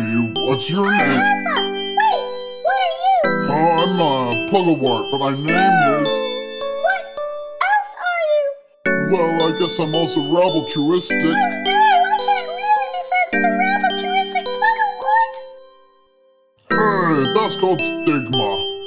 name? What's your ah, name? Alpha! Wait! What are you? Oh, I'm a Pugglewart, but my name oh, is... What else are you? Well, I guess I'm also Rabble-truistic. Oh, no, I can't really be friends with a rabble-truistic Hey, that's called stigma.